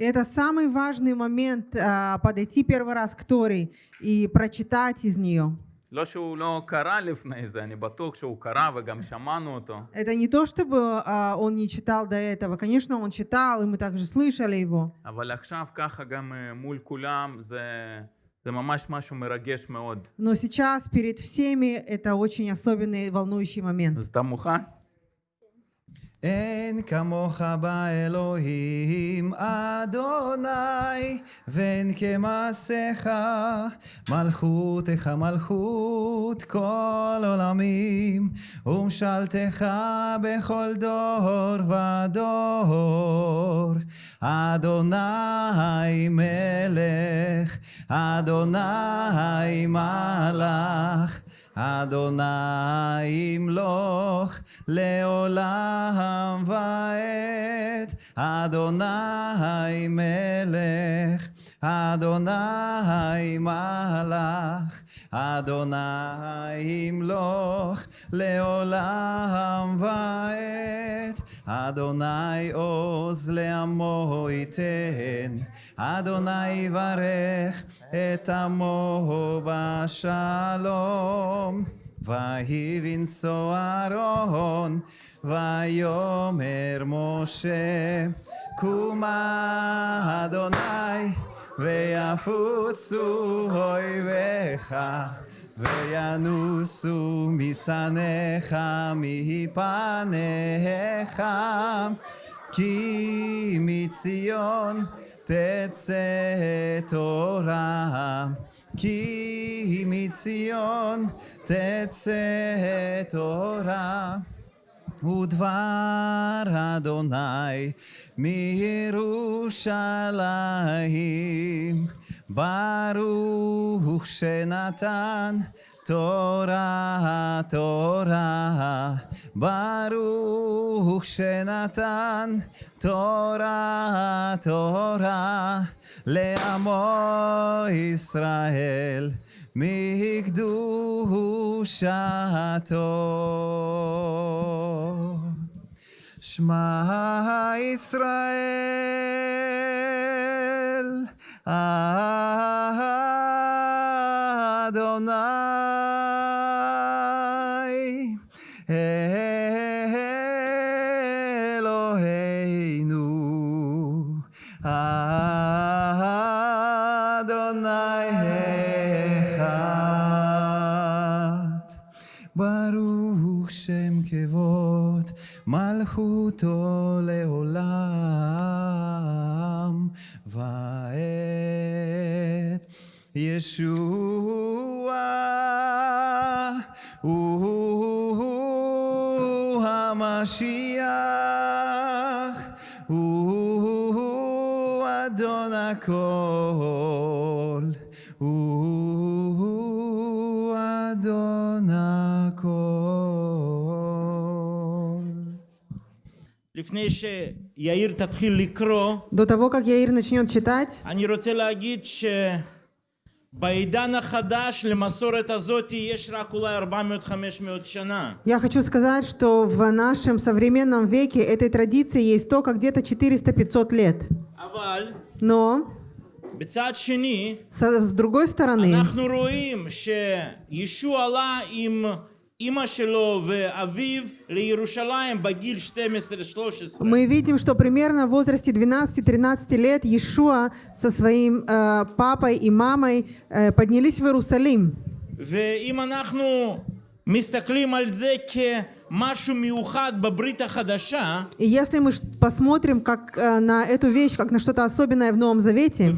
И это самый важный момент э, подойти первый раз к Торе и прочитать из нее. לא שהוא לא קרא לפני זה, אני בטוח שהוא קרא וגם שמענו אותו. Это не то, чтобы э, он не читал до этого. Конечно, он читал, и мы также слышали его. אבל עכשיו ככה גם אה, מול כולם, זה, זה ממש משהו מרגש מאוד. Но сейчас перед всеми это очень особенный и волнующий момент. אז אתה מוכן? אין כמוך באלוהים, אדוני, ואין כמעשיך, מלכותך מלכות כל עולמים, ומשלתך בכל דור ודור. אדוני מלך, אדוני מלך, אדוני ימלוך לעולם ועד. אדוני מלך, אדוני מלך, אדוני ימלוך לעולם ועד. אדוני עוז לעמו ייתן, אדוני יברך את עמו בשלום. ויהי בנשוא אהרון, ויאמר משה, קומה אדוני, ויפוצו אויביך, וינוסו משנאיך מפניך, כי מציון תצא תורה. כי מציון תצא תורה. ודבר אדוני מירושלים, ברוך שנתן תורה, תורה, ברוך שנתן תורה, תורה, לעמו ישראל מקדושתו. שמע ישראל, אדוני, אדוני כבוד מלכותו לעולם ועד. ישוע до того, как Яир начнет читать, я хочу сказать, что в нашем современном веке этой традиции есть только где-то 400-500 лет. Но с другой стороны, мы видим, что примерно в возрасте 12-13 лет Иешуа со своим э, папой и мамой э, поднялись в Иерусалим. И если мы посмотрим как э, на эту вещь, как на что-то особенное в Новом Завете.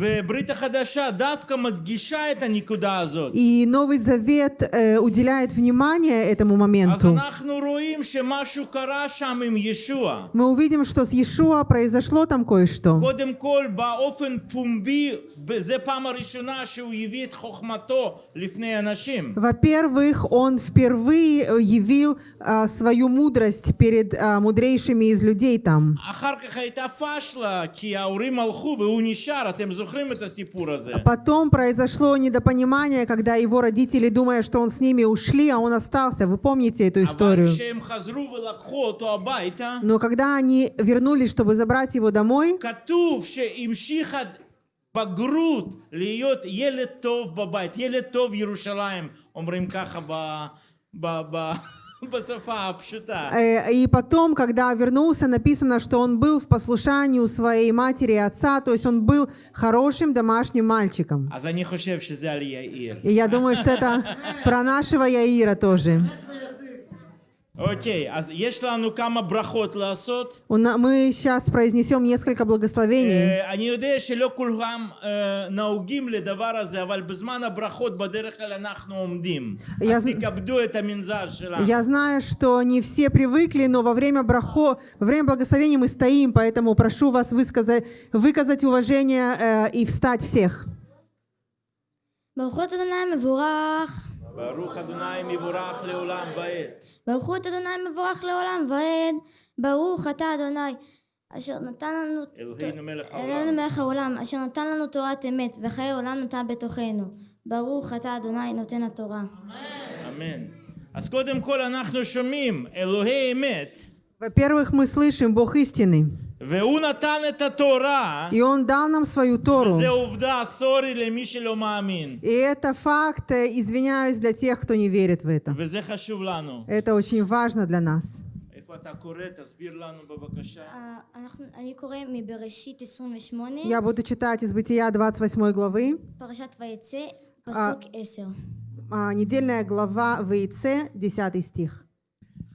И Новый Завет э, уделяет внимание этому моменту. Мы увидим, что с Иешуа произошло там кое-что. Во-первых, он впервые явил э, свою мудрость перед э, мудрейшими из людей там. אחר כך הייתה פשלה, כי ההורים הלכו והוא נשאר, אתם זוכרים את הסיפור הזה. Потом произошло недопонимание, когда его родители, думая, что он с ними ушли, а он остался. Вы помните эту אבל историю? כשהם חזרו ולקחו אותו הביתה, Но когда они вернулись, чтобы забрать его домой, כתוב שהמשיך עד בגרות להיות ילד טוב בבית, ילד טוב ירושלים, אומרים ככה ב, ב, ב, בשפה הפשוטה. э, Э, и потом, когда вернулся, написано, что он был в послушании у своей матери и отца, то есть он был хорошим домашним мальчиком. И я думаю, что это про нашего Яира тоже. אוקיי, אז יש לנו כמה ברכות לעשות. У на- Мы сейчас произнесем несколько благословений. אה, אני יודע שלא כולם אה, נהוגים לדבר הזה, אבל בזמן הברכות בדרך כלל אנחנו עומדים. Я אז ז- תכבדו את המנזר שלנו. Я знаю, что не все привыкли, но во время брахо, во время благословения мы стоим, поэтому прошу вас высказать, выказать уважение э, и встать всех. ברכות אדוני מבורך, ברוך אדוני מבורך לעולם ועד. ברכות אדוני מבורך לעולם ועד, ברוך אתה אדוני, אשר נתן לנו... אלוהינו מלך העולם. אלוהינו מלך העולם, אשר נתן לנו תורת אמת, וחיי עולם נתן בתוכנו. ברוך אתה אדוני נותן התורה. אמן. אז קודם כל אנחנו שומעים אלוהי אמת, Во-первых, мы слышим Бог истины, והוא נתן את התורה, и Он дал нам свою Тору. זה עובדה, סורי למי שלא מאמין. И это факт, э, извиняюсь для тех, кто не верит в это. וזה חשוב לנו. Это очень важно для нас. איפה אתה קורא? תסביר לנו בבקשה. אה, אנחנו, אני קורא מבראשית 28, Я буду читать из Бытия 28 главы, פרשת ויצא, פסוק 10. а, недельная глава Вейце, 10 стих.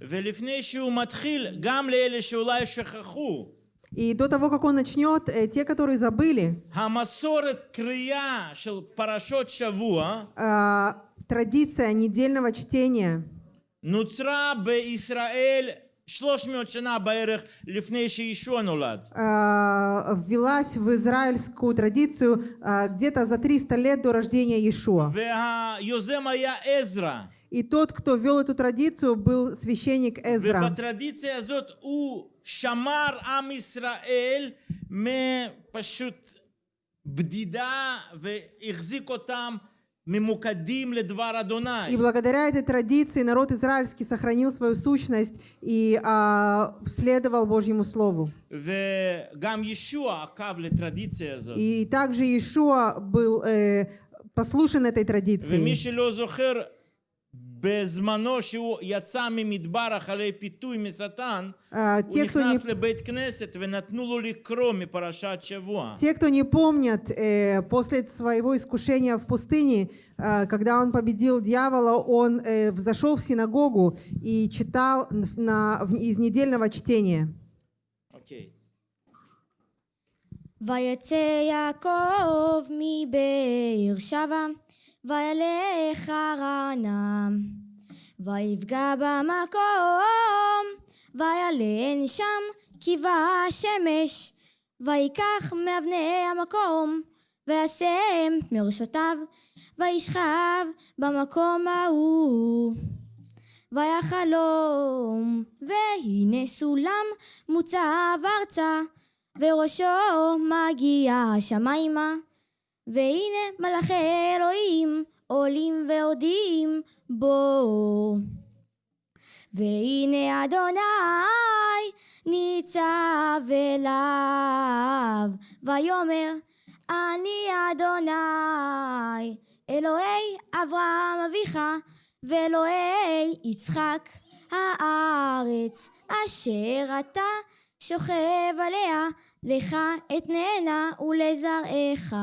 ולפני שהוא מתחיל, גם לאלה שאולי שכחו, И до того, как он начнет, э, те, которые забыли, המסורת קריאה של פרשות שבוע а, традиция недельного чтения נוצרה בישראל 300 שנה בערך לפני שישוע נולד. а, ввелась в израильскую традицию а, где-то за 300 лет до рождения Иешуа. והיוזם היה עזרא. И тот, кто ввел эту традицию, был священник Эзра. ובטרדיציה הזאת הוא שמר עם ישראל מפשוט בדידה והחזיק אותם ממוקדים לדבר אדוני. И благодаря этой традиции народ израильский сохранил свою сущность и а, следовал Божьему Слову. וגם ישוע עקב לטרדיציה הזאת. И также Иешуа был э, послушен этой ומי традиции. А, הוא те, кто не נכנס לבית כנסת ונתנו לו לקרוא מפרשת שבוע. Те, кто не помнят, э, после своего искушения в пустыне, э, когда он победил дьявола, он э, взошел в синагогу и читал на, в- из недельного чтения. אוקיי. ויצא יעקב מבאר שבע, וילך חרנה, ויפגע במקום, וילן שם קיבה השמש, ויקח מאבני המקום, וישם מרשותיו, וישכב במקום ההוא. ויחלום, והנה סולם מוצב ארצה, וראשו מגיע השמיימה, והנה מלאכי אלוהים עולים ועודים בו. והנה אדוני ניצב אליו, ויאמר אני אדוני אלוהי אברהם אביך ואלוהי יצחק הארץ אשר אתה שוכב עליה לך אתננה ולזרעך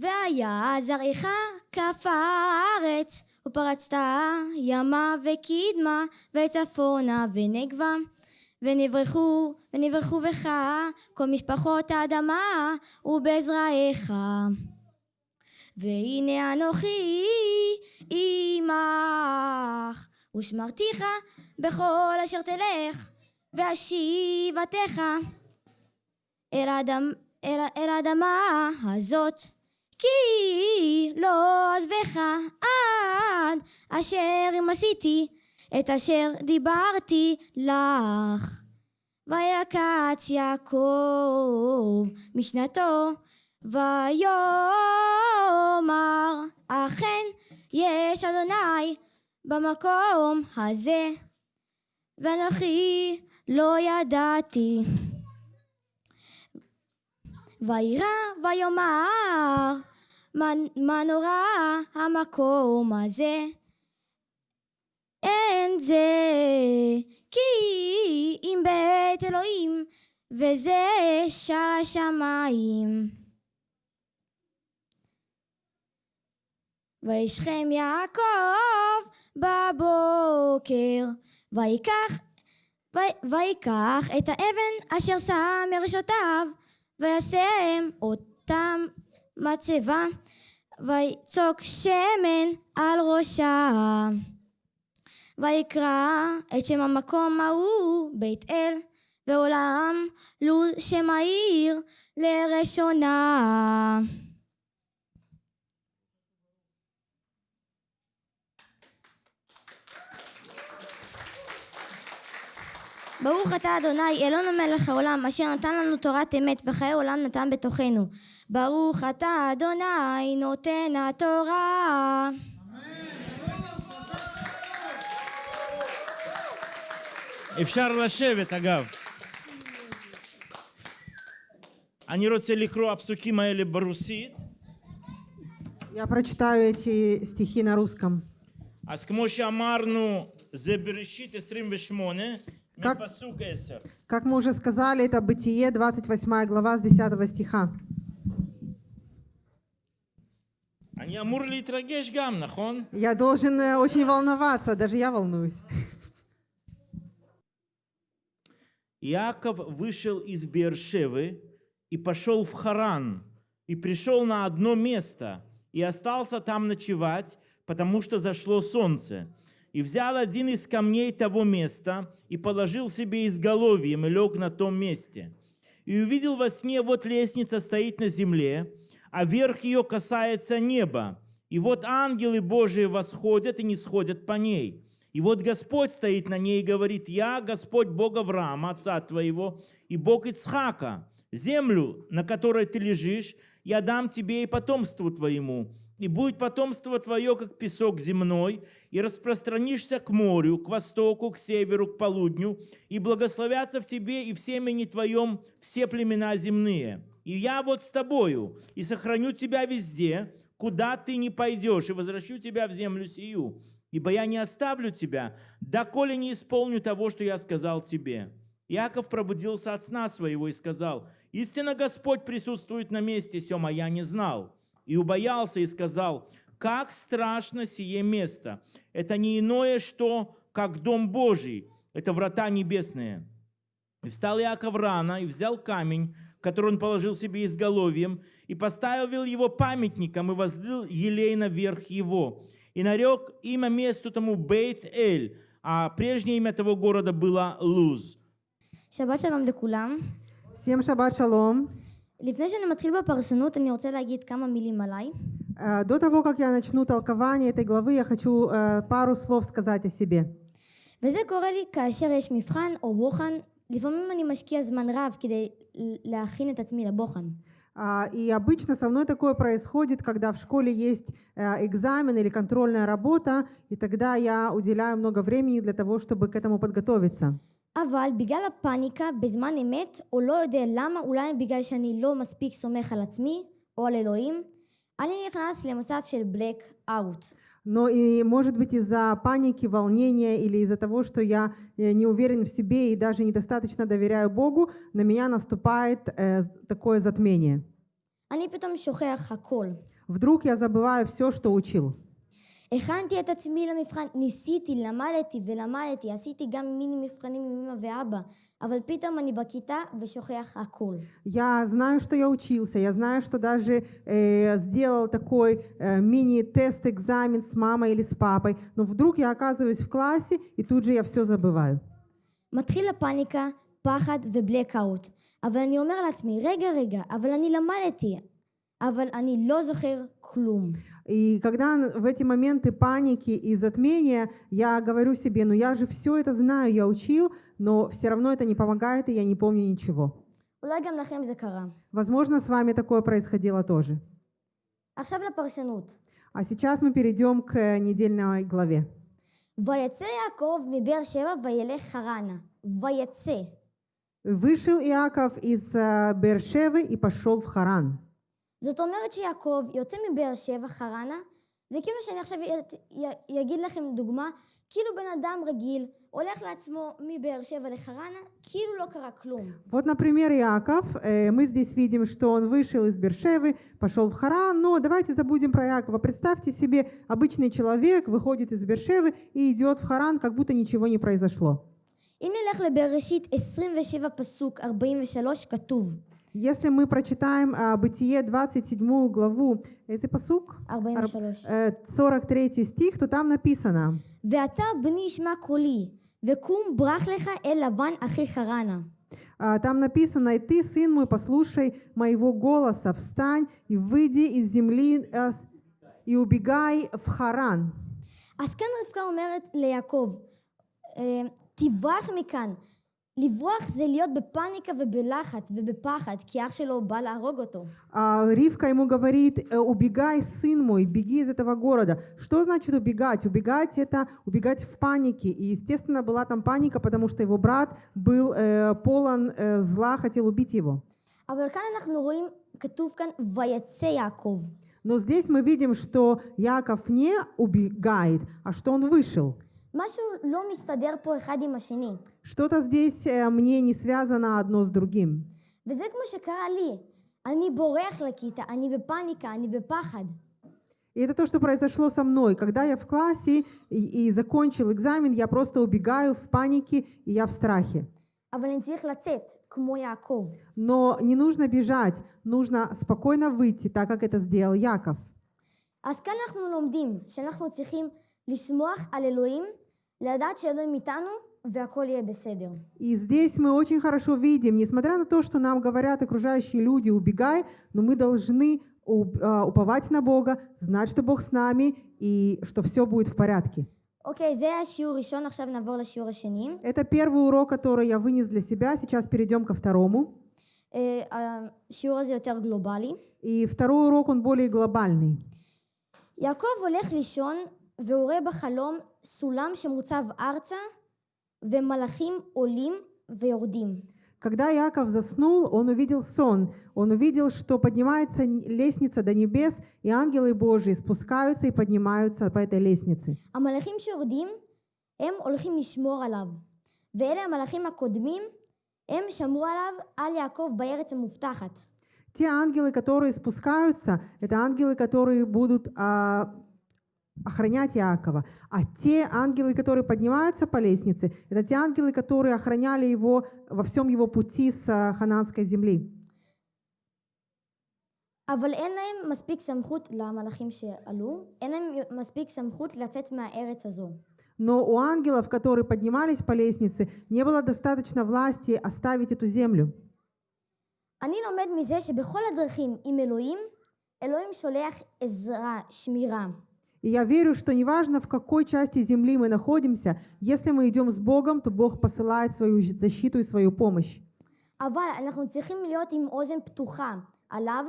והיה זרעך כף הארץ ופרצת ימה וקדמה וצפונה ונגבה ונברכו, ונברכו בך כל משפחות האדמה ובזרעיך. והנה אנוכי עמך, ושמרתיך בכל אשר תלך, ואשיבתך אל האדמה הזאת. כי לא עזבך עד אשר עשיתי את אשר דיברתי לך. ויקץ יעקב משנתו ויאמר אכן יש אדוני במקום הזה ואנוכי לא ידעתי וירא ויאמר מה, נורא המקום הזה? אין זה כי אם בית אלוהים וזה שער השמיים. וישכם יעקב בבוקר ויקח, ו- ויקח את האבן אשר שם מרשותיו וישם אותם מצבה ויצוק שמן על ראשה. ויקרא את שם המקום ההוא בית אל ועולם לו שם העיר לראשונה. ברוך אתה אדוני אלוהינו מלך העולם אשר נתן לנו תורת אמת וחיי עולם נתן בתוכנו ברוך אתה אדוני נותן התורה אפשר לשבת אגב. אני רוצה לקרוא הפסוקים האלה ברוסית. Я прочитаю эти стихи на русском. אז כמו שאמרנו, זה בראשית 28, как- מפסוק 10. Как мы уже сказали, это Бытие, 28 глава с 10 стиха. Я должен э, очень волноваться, даже я волнуюсь. Иаков вышел из Бершевы и пошел в Харан, и пришел на одно место, и остался там ночевать, потому что зашло солнце. И взял один из камней того места, и положил себе изголовьем, и лег на том месте. И увидел во сне, вот лестница стоит на земле, а верх ее касается неба. И вот ангелы Божии восходят и не сходят по ней. И вот Господь стоит на ней и говорит, «Я, Господь Бог Авраама, отца твоего, и Бог Ицхака. Землю, на которой ты лежишь, я дам тебе и потомству твоему. И будет потомство твое, как песок земной, и распространишься к морю, к востоку, к северу, к полудню, и благословятся в тебе и в семени твоем все племена земные. И я вот с тобою, и сохраню тебя везде, куда ты не пойдешь, и возвращу тебя в землю сию. Ибо я не оставлю тебя, доколе не исполню того, что я сказал тебе. Иаков пробудился от сна своего и сказал, «Истинно Господь присутствует на месте сем, а я не знал». И убоялся и сказал, «Как страшно сие место! Это не иное, что как дом Божий, это врата небесные». И встал Иаков рано, и взял камень, который он положил себе изголовьем, и поставил его памятником, и возлил елей наверх его. И нарек имя месту тому Бейт-Эль, а прежнее имя того города было Луз. שבת שלום לכולם. Всем шаббат шалом. לפני שאני מתחיל בפרשנות אני רוצה להגיד כמה מילים עליי. Э, До того, как я начну толкование этой главы, я хочу э, пару слов сказать о себе. וזה קורה לי כאשר יש מבחן או בוחן, לפעמים אני משקיע זמן רב כדי להכין את עצמי לבוחן. А, И обычно со мной такое происходит, когда в школе есть э, экзамен или контрольная работа, и тогда я уделяю много времени для того, чтобы к этому подготовиться. אבל בגלל הפאניקה בזמן אמת, או לא יודע למה, אולי בגלל שאני לא מספיק סומך על עצמי או על אלוהים, אני נכנס למצב של בלק אאוט. но и, может быть, из-за паники, волнения или из-за того, что я э, не уверен в себе и даже недостаточно доверяю Богу, на меня наступает э, такое затмение. Вдруг я забываю все, что учил. הכנתי את עצמי למבחן, ניסיתי, למדתי ולמדתי, עשיתי גם מיני מבחנים עם אמא ואבא, אבל פתאום אני בכיתה ושוכח הכל. Я знаю, что я учился, я знаю, что даже э, сделал такой э, мини-тест, экзамен с мамой или с папой, но вдруг я оказываюсь в классе, и тут же я все забываю. מתחיל הפאניקה, פחד ובלקאוט. אבל אני אומר לעצמי, רגע, רגע, אבל אני למדתי, И когда в эти моменты паники и затмения я говорю себе, ну я же все это знаю, я учил, но все равно это не помогает, и я не помню ничего. Возможно, с вами такое происходило тоже. А сейчас мы перейдем к э, недельной главе. Вышел Иаков из э, Бершевы и пошел в Харан. זאת אומרת שיעקב יוצא מבאר שבע חרנה, זה כאילו שאני עכשיו י- י- אגיד לכם דוגמה, כאילו בן אדם רגיל הולך לעצמו מבאר שבע לחרנה, כאילו לא קרה כלום. Вот, например, Иаков, э, мы здесь видим, что он вышел из Бершевы, пошел в Харан, но давайте забудем про Иакова. Представьте себе, обычный человек выходит из Бершевы и идет в Харан, как будто ничего не произошло. אם נלך לבראשית 27 פסוק 43 כתוב, Если мы прочитаем а, Бытие 27 главу, это посук, 43. э, 43 стих, то там написано, ואתה בני שמע קולי, וקום ברח לך אל לבן אחי חרנה. а, там написано, «И ты, сын мой, послушай моего голоса, встань и выйди из земли э, с- и убегай в Харан». אז כאן רבקה אומרת ליעקב, אה, תברח מכאן. לברוח זה להיות בפאניקה ובלחץ ובפחד, כי אח שלו בא להרוג אותו. А Ривка ему говорит, «Э, убегай, сын мой, беги из этого города. Что значит убегать? Убегать это убегать в панике. И, естественно, была там паника, потому что его брат был э, полон э, зла, хотел убить его. אבל כאן אנחנו רואים, כתוב כאן, ויצא יעקב. Но здесь мы видим, что Яков не убегает, а что он вышел. משהו לא מסתדר פה אחד עם השני. Что-то здесь э, мне не связано одно с другим. וזה כמו שקרה לי. אני בורח לכיתה, אני בפאניקה, אני בפחד. И это то, что произошло со мной. Когда я в классе и, и закончил экзамен, я просто убегаю в панике, и я в страхе. אבל אני צריך לצאת, כמו יעקב. Но не нужно бежать, нужно спокойно выйти, так как это сделал Яков. אז כאן אנחנו לומדים שאנחנו צריכים לשמוח על אלוהים, לדעת שאלוהים איתנו והכל יהיה בסדר. И здесь мы очень хорошо видим, несмотря на то, что нам говорят окружающие люди, убегай, но мы должны у- а, уповать на Бога, знать, что Бог с нами и что все будет в порядке. אוקיי, זה היה שיעור ראשון, עכשיו נעבור לשיעור השני. Это первый урок, который я вынес для себя. Сейчас перейдем ко второму. אה, השיעור הזה יותר גלובלי. И второй урок, он более глобальный. יעקב הולך לישון והוא רואה בחלום סולם שמוצב ארצה ומלאכים עולים ויורדים. Когда Яков заснул, он увидел сон. Он увидел, что поднимается лестница до небес, и ангелы Божьи спускаются и поднимаются по этой лестнице. המלאכים שיורדים הם הולכים לשמור עליו. ואלה המלאכים הקודמים, הם שמרו עליו על יעקב בארץ המובטחת. Те ангелы, которые спускаются, это ангелы, которые будут а, охранять Иакова. А те ангелы, которые поднимаются по лестнице, это те ангелы, которые охраняли его во всем его пути с а, хананской земли. אבל אין להם מספיק סמכות למלאכים שעלו, אין להם מספיק סמכות לצאת מהארץ הזו. Но у ангелов, которые поднимались по лестнице, не было достаточно власти оставить эту землю. אני לומד מזה שבכל הדרכים עם אלוהים, אלוהים שולח עזרה, שמירה. И я верю, что неважно, в какой части земли мы находимся, если мы идем с Богом, то Бог посылает свою защиту и свою помощь. אבל אנחנו צריכים להיות עם אוזן פתוחה עליו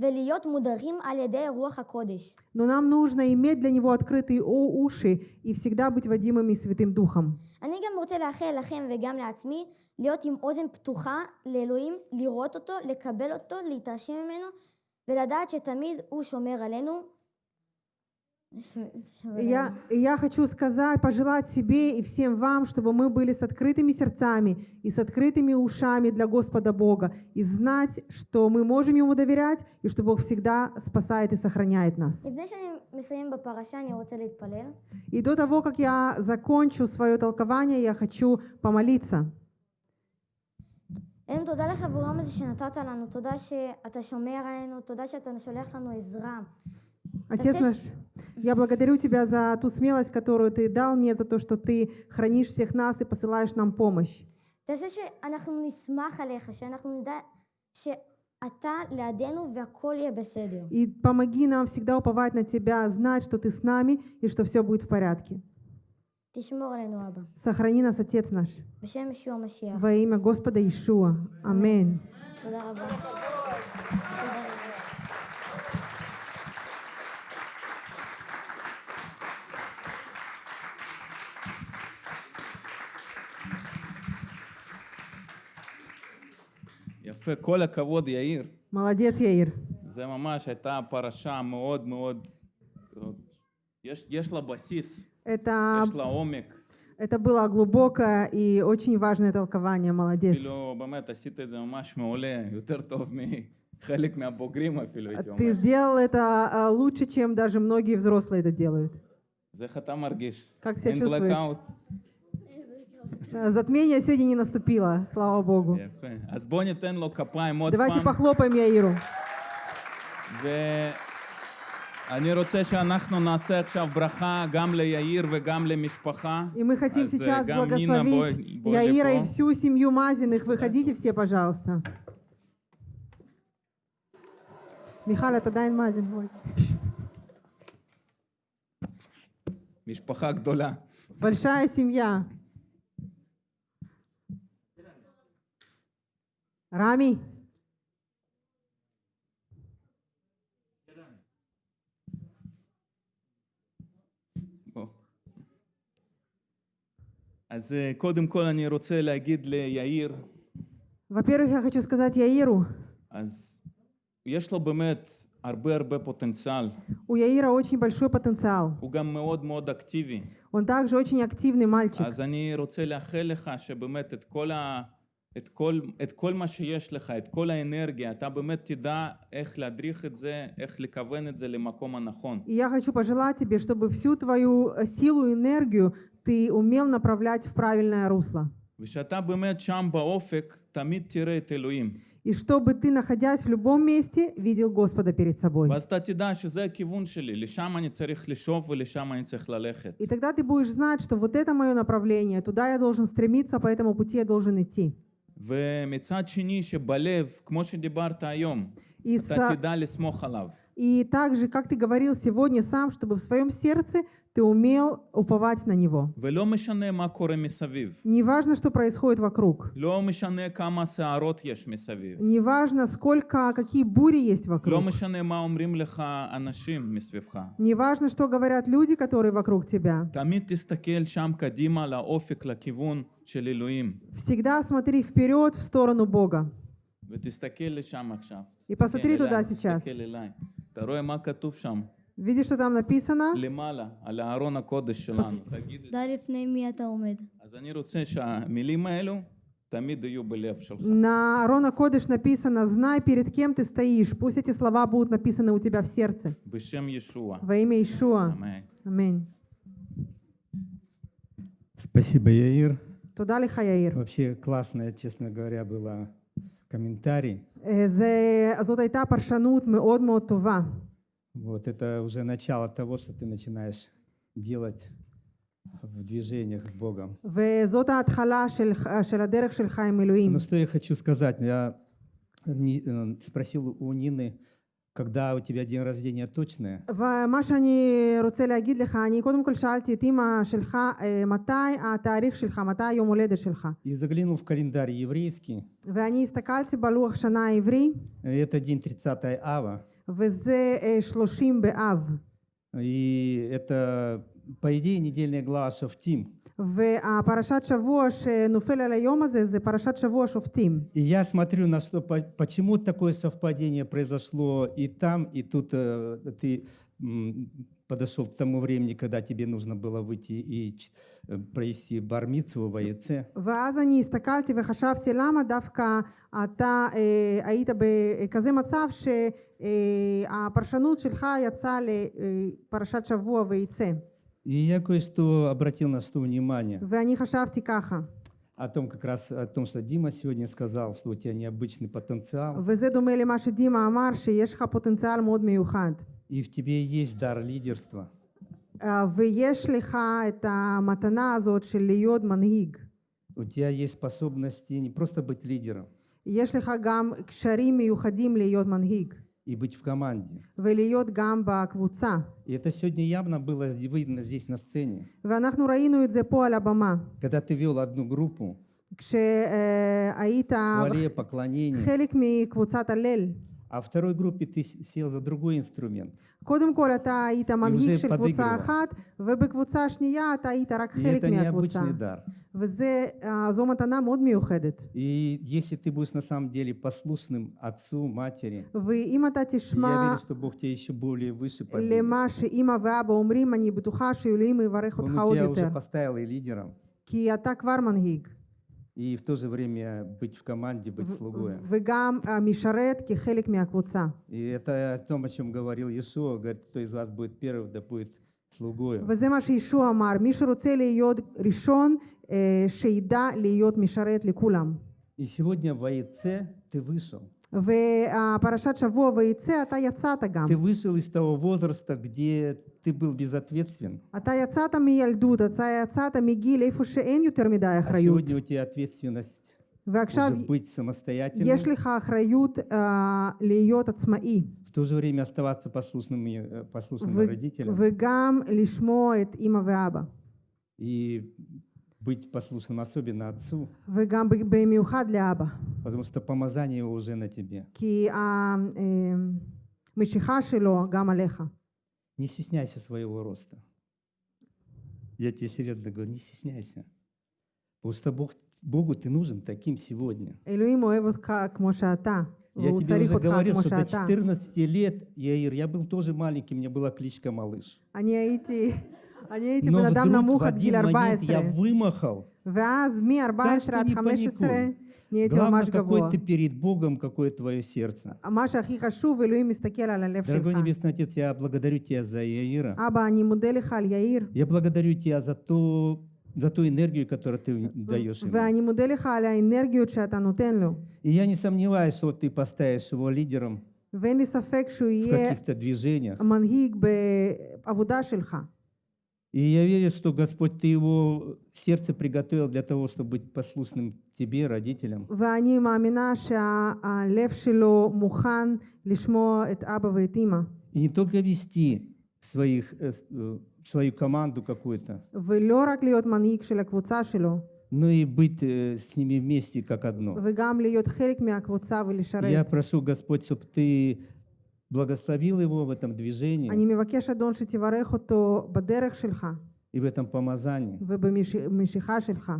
ולהיות מודרכים על ידי רוח הקודש. Но нам нужно иметь для Него открытые о- уши и всегда быть водимыми Святым Духом. אני גם רוצה לאחל לכם וגם לעצמי להיות עם אוזן פתוחה לאלוהים, לראות אותו, לקבל אותו, להתרשם ממנו ולדעת שתמיד הוא שומר עלינו И я, и я хочу сказать, пожелать себе и всем вам, чтобы мы были с открытыми сердцами и с открытыми ушами для Господа Бога, и знать, что мы можем Ему доверять, и что Бог всегда спасает и сохраняет нас. לפני שאני מסיים בפרשה, אני רוצה להתפלל. И до того, как я закончу свое толкование, я хочу помолиться. אלוהים, תודה לך עבור היום הזה שנתת לנו, תודה שאתה שומר עלינו, תודה שאתה שולח לנו עזרה. Отец Отец- наш, я благодарю тебя за ту смелость, которую ты дал мне, за то, что ты хранишь всех нас и посылаешь нам помощь. И помоги нам всегда уповать на Тебя, знать, что Ты с нами и что все будет в порядке. Сохрани нас, Отец наш. Во имя Господа Иешуа. Аминь. יפה, כל הכבוד יאיר. Молодец, Яир. זה ממש הייתה פרשה מאוד מאוד... יש, יש לה בסיס, Это, יש לה עומק. это было глубокое и очень важное толкование. Молодец. אפילו באמת עשית את זה ממש מעולה, יותר טוב מחלק מהבוגרים אפילו, הייתי אומר. Ты сделал это а, лучше, чем даже многие взрослые это делают. אז איך אתה מרגיש? Как себя אין чувствуешь? blackout? А, Затмение сегодня не наступило, слава Богу. יפה. אז בואו ניתן לו כפיים עוד Давайте פעם. похлопаем Яиру. ואני רוצה שאנחנו נעשה עכשיו ברכה גם ליאיר וגם למשפחה. И мы хотим אז, אה, сейчас גם נינה, בואי- благословить בואי Яира и לפה. всю семью Мазиных. Выходите все, пожалуйста. מיכל, אתה עדיין מאזין. בואי. משפחה גדולה. Большая семья. Рами, בוא. אז אה, קודם כל אני רוצה להגיד ליאיר, во-первых, я хочу сказать Яиру. אז יש לו באמת הרבה הרבה פוטנציאל. У Яира очень большой потенциал. הוא גם מאוד מאוד אקטיבי. Он также очень активный мальчик. אז אני רוצה לאחל לך שבאמת את כל, ה... את, כל, את כל מה שיש לך, את כל האנרגיה, אתה באמת תדע איך להדריך את זה, איך לכוון את זה למקום הנכון. И я хочу пожелать тебе, чтобы всю твою э, силу и энергию ты умел направлять в правильное русло. ושאתה באמת שם באופק, תמיד תראה את אלוהים. И чтобы ты, находясь в любом месте, видел Господа перед собой. ואז אתה תדע שזה הכיוון שלי, לשם אני צריך לשאוף ולשם אני צריך ללכת. И тогда ты будешь знать, что вот это мое направление, туда я должен стремиться, по этому пути я должен идти. ומצד שני, שבלב, כמו שדיברת היום, И, אתה со- תדע לסמוך עליו. и также, как ты говорил сегодня сам, чтобы в своем сердце ты умел уповать на Него. ולא משנה מה קורה מסביב. Неважно, что происходит вокруг. לא משנה כמה שערות יש מסביב. Неважно, сколько, какие бури есть לא вокруг. משנה מה אומרים לך אנשים מסביבך. Неважно, что говорят люди, которые вокруг тебя. תמיד תסתכל שם קדימה לאופק, לכיוון של אלוהים. Всегда смотри вперед, в сторону Бога. ותסתכל לשם עכשיו. И посмотри כן, туда אליי, сейчас. תסתכל אליי. אתה רואה מה כתוב שם? Видишь, что там написано? למעלה, על הארון הקודש שלנו. תגיד את זה. דע לפני מי אתה עומד. אז אני רוצה שהמילים האלו תמיד יהיו בלב שלך. На Арона Кодыш написано «Знай, перед кем ты стоишь». Пусть эти слова будут написаны у тебя в сердце. בשם ישוע. Во имя Ишуа. אמן. Аминь. Спасибо, Яир. תודה לך, יאיר. Вообще классное, честно говоря, было комментарий. אה, זה- זאת הייתה פרשנות מאוד מאוד טובה. Вот это уже начало того, что ты начинаешь делать в движениях с Богом. וזאת ההתחלה של, של הדרך שלך עם אלוהים. Ну что я хочу сказать? Я не- э, спросил у Нины, когда у тебя день рождения точное. ומה שאני רוצה להגיד לך, אני קודם כל שאלתי את אימא שלך, אה, מתי התאריך שלך, מתי היום הולדת שלך? И заглянул в календарь еврейский. ואני הסתכלתי בלוח שנה העברי, Это день 30 ава. וזה אה, 30 באב. И это, по идее, недельная глава Шафтим. והפרשת שבוע שנופל על היום הזה זה פרשת שבוע שופטים. И я смотрю, на что, по- почему такое совпадение произошло и там, и тут э, ты м, подошел к тому времени, когда тебе нужно было выйти и ч- э, провести бармицу в АЕЦ. ואז אני הסתכלתי וחשבתי למה דווקא אתה אה, היית בכזה מצב שהפרשנות שלך יצאה לפרשת שבוע ויצא. И я кое-что обратил на что внимание. О том, как раз о том, что Дима сегодня сказал, что у тебя необычный потенциал. потенциал И в тебе есть дар лидерства. ויש לך את המתנה הזאת של להיות У тебя есть способности не просто быть лидером. יש לך גם קשרים מיוחדים להיות מנהיג и быть в команде. ולהיות גם בקבוצה. И это сегодня явно было зд- видно здесь на сцене. ואנחנו ראינו את זה פה על הבמה. Когда ты вел одну группу כשהיית в аллее поклонения, חלק מקבוצת הלל. а в второй группе ты с- сел за другой инструмент. קודם כל אתה היית מנהיג של קבוצה אחת, ובקבוצה השנייה אתה היית רק חלק מהקבוצה. וזו מתנה מאוד מיוחדת. ואם אתה תשמע למה שאימא ואבא אומרים, אני בטוחה שאלוהים יברך אותך עוד יותר. כי אתה כבר מנהיג и в то же время быть в команде, быть слугой. וגם אה, משרת כחלק מהקבוצה. И это о том, о чем говорил Иешуа, говорит, кто из вас будет первым, да будет слугою. וזה מה שישוע אמר, מי שרוצה להיות ראשון, אה, שידע להיות משרת לכולם. И сегодня в АИЦ ты вышел. והפרשת שבוע ויצא, אתה יצאת גם. Ты вышел из того возраста, где ты был безответственен. אתה יצאת מילדות, אתה יצאת מגיל איפה שאין יותר מדי А אחריות. сегодня у тебя ответственность ועכשיו уже быть самостоятельным, יש לך אחריות אה, להיות עצמאי, в то же время оставаться послушным, и, э, послушным ו- родителям וגם לשמוע את אימא ואבא, и быть послушным особенно отцу, וגם ב- במיוחד לאבא. потому что помазание его уже на тебе. כי המשיכה שלו גם עליך. не стесняйся своего роста. Я тебе серьезно говорю, не стесняйся. Потому что Бог, Богу ты нужен таким сегодня. Я тебе уже говорил, что до 14 лет, Яир, я был тоже маленький, мне была кличка Малыш. Но вдруг в один момент я вымахал ואז מ-14 עד 15 נהייתי ממש גבוה. Главное, какой ты перед Богом, какое твое сердце. מה שהכי חשוב, אלוהים מסתכל על הלב שלך. Дорогой Небесный Отец, я благодарю тебя за Яира. אבא, אני מודה לך על Я благодарю тебя за то, за ту энергию, которую ты даешь ему. ואני מודה לך על האנרגיות שאתה נותן לו. И я не сомневаюсь, что ты поставишь его лидером. ואין לי ספק в каких-то движениях. מנהיג בעבודה שלך. И я верю, что, Господь, Ты его сердце приготовил для того, чтобы быть послушным Тебе, родителям. ואני מאמינה שהלב שלו מוכן לשמוע את אבא ואת אימא. И не только вести своих, э, с- э, свою команду какую-то, ולא רק להיות מנהיג של הקבוצה שלו, но и быть э, с ними вместе как одно. וגם להיות חלק מהקבוצה Я ולשרת. прошу, Господь, чтобы Ты благословил его в этом движении אני מבקש, אדון, שתברך אותו בדרך שלך и в этом помазании. ובמשיכה שלך.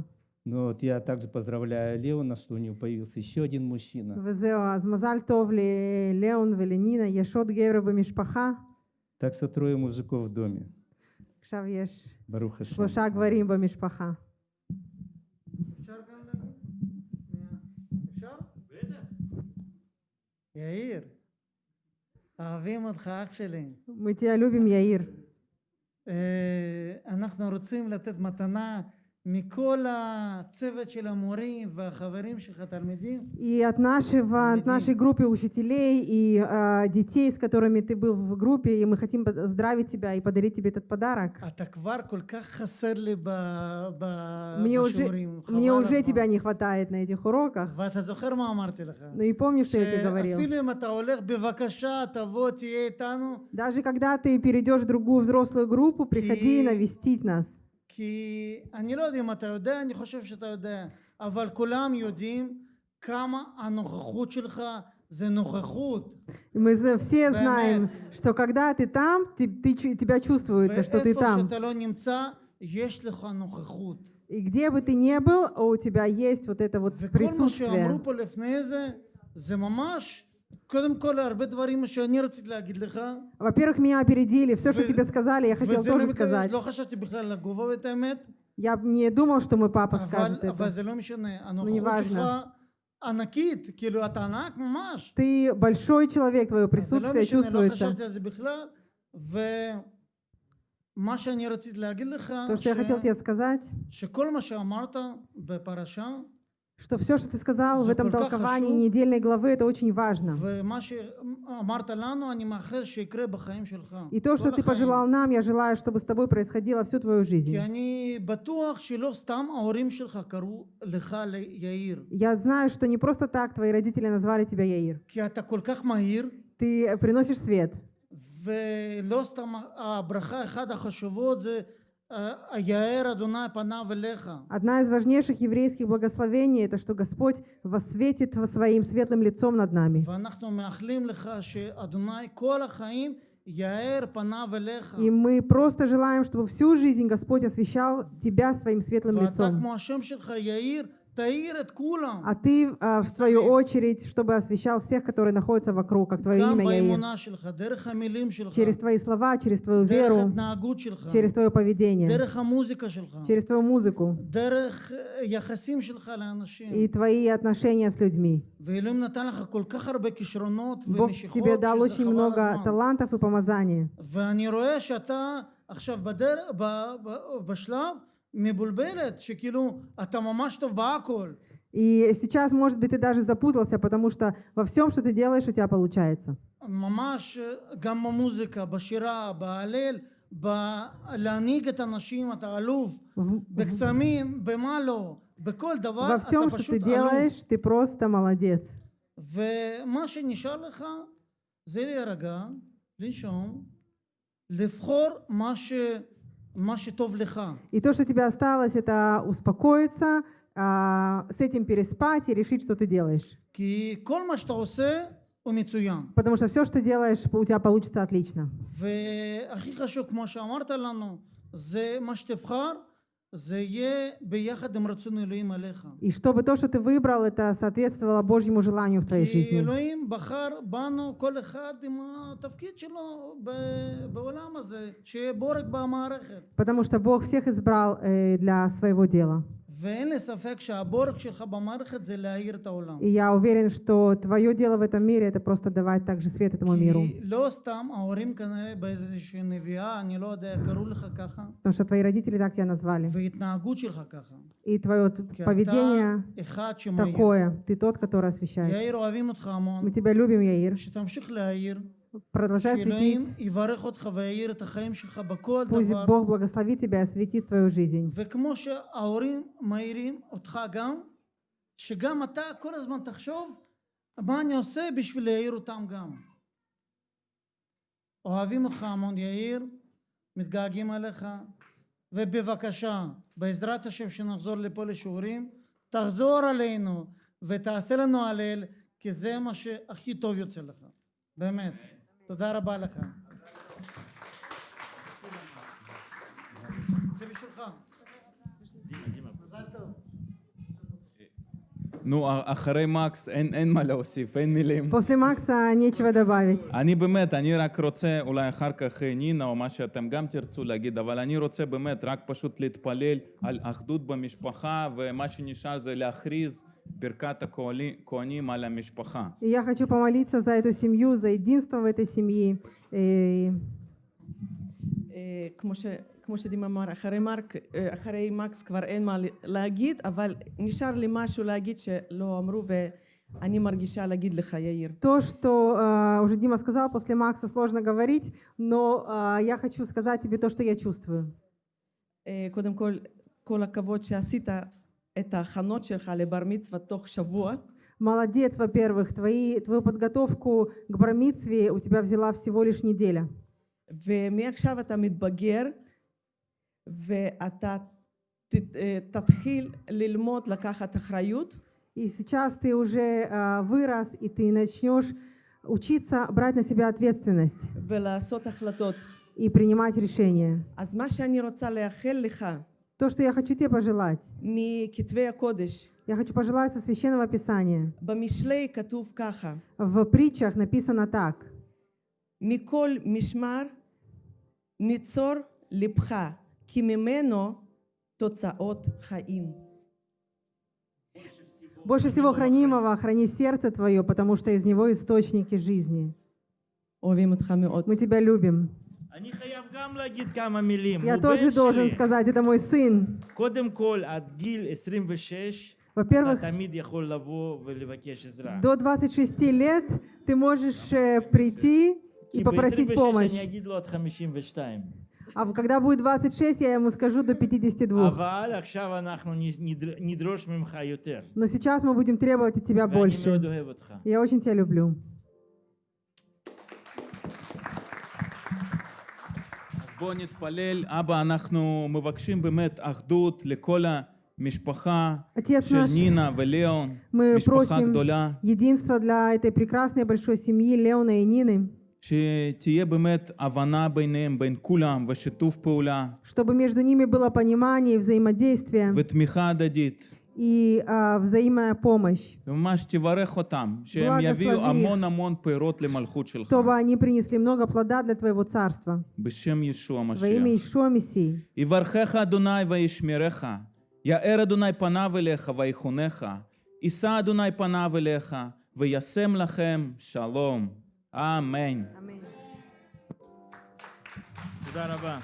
Но вот я также поздравляю Леона, что у него появился еще один мужчина. וזהו, אז מזל טוב לליאון ולנינה, יש עוד גבר במשפחה, Так что трое мужиков в доме. עכשיו יש Баруха Шем. שלושה גברים במשפחה. יאיר, אוהבים אותך אח שלי. Мы тебя любим, Яир. אה, אנחנו רוצים לתת מתנה И от, нашего, от нашей группы учителей и а, детей, с которыми ты был в группе, и мы хотим поздравить тебя и подарить тебе этот подарок. Мне уже, мне уже тебя не хватает на этих уроках. Ну и помнишь, что я тебе говорил. Даже когда ты перейдешь в другую взрослую группу, приходи навестить нас. כי אני לא יודע אם אתה יודע, אני חושב שאתה יודע, אבל כולם יודעים כמה הנוכחות שלך זה нухахут. Мы все знаем, что когда ты там, ты, ты, тебя чувствуется, что ты там. И где бы ты ни был, у тебя есть вот это вот присутствие. שאמרו פה לפני זה, זה ממש קודם כל, הרבה דברים שאני רציתי להגיד לך. Во-первых, меня опередили. Все, что ו- тебе сказали, я хотел וזה לא тоже מת- сказать. לא חשבתי בכלל לגור בו את האמת, Я б не думал, что мой папа אבל, скажет אבל это. זה לא משנה. הנוכחות неважно. שלך ענקית, כאילו, אתה ענק ממש. Ты большой человек, твое אז זה לא присутствие משנה, לא чувствуется. חשבתי על זה בכלל. ומה שאני רציתי להגיד לך, То, что я хотел тебе сказать, שכל מה שאמרת בפרשה, что все, что ты сказал в זה этом כל כך толковании חשוב. недельной главы, это очень важно. ומה שאמרת לנו, אני מאחל שיקרה בחיים שלך. И то, что כל ты החיים. пожелал нам, я желаю, чтобы с тобой происходило всю твою жизнь. כי אני בטוח שלא סתם ההורים שלך קראו לך ליאיר. Я знаю, что не просто так твои родители назвали тебя Яир. כי אתה כל כך מהיר, Ты приносишь свет. ולא סתם הברכה, אחת החשובות זה Одна из важнейших еврейских благословений – это что Господь восветит своим светлым лицом над нами. И мы просто желаем, чтобы всю жизнь Господь освещал тебя своим светлым лицом. А ты, а, в свою очередь, чтобы освещал всех, которые находятся вокруг, как твое имя я Через твои слова, через твою веру, через твое поведение, через твою музыку и твои отношения с людьми. Бог тебе дал очень много талантов и помазаний. ואני רואה שאתה עכשיו בדר... ב... ב... בשלב מבולבלת, שכאילו אתה ממש טוב בהכל. И сейчас, может быть, ты даже запутался, потому что во всем, что ты делаешь, у тебя получается. ממש גם במוזיקה, בשירה, בהלל, ב... להנהיג את האנשים, אתה אלוף. בקסמים, במה לא. בכל דבר Во אתה всем, что ты פשוט אלוף. делаешь, ты просто молодец. ומה שנשאר לך זה להירגע, לנשום, לבחור מה, ש... И то, что тебе осталось, это успокоиться, а, с этим переспать и решить, что ты делаешь. Потому что все, что делаешь, у тебя получится отлично. И чтобы то, что ты выбрал, это соответствовало Божьему желанию в твоей жизни. Потому что Бог всех избрал э, для своего дела. И я уверен, что твое дело в этом мире — это просто давать также свет этому миру. Потому что твои родители так тебя назвали. И твое поведение такое. Ты тот, который освещает. Мы тебя любим, Яир. שתמשיך להאיר, Продолжай שאלוהים светить. יברך אותך ויאיר את החיים שלך בכל Пусть דבר. Бог благословит тебя и осветит свою жизнь. וכמו שההורים מאירים אותך גם, שגם אתה כל הזמן תחשוב מה אני עושה בשביל להעיר אותם גם. אוהבים אותך המון יאיר, מתגעגעים עליך, ובבקשה, בעזרת השם שנחזור לפה לשיעורים, תחזור עלינו ותעשה לנו הלל, כי זה מה שהכי טוב יוצא לך. באמת. تو دار بالك. נו, אחרי מקס אין, אין מה להוסיף, אין מילים. После Макса нечего добавить. אני באמת, אני רק רוצה, אולי אחר כך אה, נינה או מה שאתם גם תרצו להגיד, אבל אני רוצה באמת רק פשוט להתפלל על אחדות במשפחה, ומה שנשאר זה להכריז ברכת הכהני- הכהנים על המשפחה. И я хочу помолиться за эту семью, за единство в этой семье. Э, אה, כמו, ש, כמו שדימה אמר, אחרי, מרק, אה, אחרי מקס כבר אין מה להגיד, אבל נשאר לי משהו להגיד שלא אמרו, ואני מרגישה להגיד לך, יאיר. То, что э, уже Дима сказал, после Макса сложно говорить, но э, я хочу сказать тебе то, что я чувствую. אה, קודם כל, כל הכבוד שעשית את ההכנות שלך לבר מצווה תוך שבוע. Молодец, во-первых, твои, твою подготовку к бармитсве у тебя взяла всего лишь неделя. ומעכשיו אתה מתבגר, ואתה ת, אה, תתחיל ללמוד לקחת אחריות, И сейчас ты уже э, вырос, и ты начнешь учиться брать на себя ответственность ולעשות החלטות. и принимать решения. אז מה שאני רוצה לאחל לך То, что я хочу тебе пожелать, מכתבי הקודש, я Я хочу пожелать со Священного Писания. במשלי כתוב ככה, В притчах написано так. מכל משמר ניצור לבך, כי ממנו תוצאות חיים. Больше всего хранимого храни сердце твое, потому что из него источники жизни. אוהבים אותך מאוד. Мы тебя любим. אני חייב גם להגיד כמה מילים. Я הוא тоже בן должен שלי. сказать, это мой сын. קודם כל, עד גיל 26, אתה Во-первых, תמיד יכול לבוא ולבקש עזרה. до 26 лет ты можешь э, прийти и כי попросить ב-26 помощь. אני אגיד לו עד 52. А в- когда будет 26, я ему скажу до 52. אבל עכשיו אנחנו נד- נדרוש ממך יותר. Но сейчас мы будем требовать от тебя ואני מאוד больше. אוהב אותך. Я очень тебя люблю. אז בואו נתפלל. אבא, אנחנו מבקשים באמת אחדות לכל המשפחה Отец של наш, נינה וליאון, Мы משפחה просим גדולה, единства для этой прекрасной большой семьи Леона и Нины, שתהיה באמת הבנה ביניהם, בין כולם, ושיתוף פעולה, чтобы между ними было понимание и взаимодействие ותמיכה הדדית. и а, взаимная помощь, וממש תברך אותם, שהם благослови יביאו их. המון המון פירות למלכות שלך. чтобы они принесли много плода для Твоего Царства. בשם ישוע Во имя המשיח. Ишуа Мессии. יברכך אדוני וישמרך, יאר אדוני פניו אליך ויחונך, יישא אדוני פניו אליך, וישם לכם שלום. Amém. Amém. Tudarabá.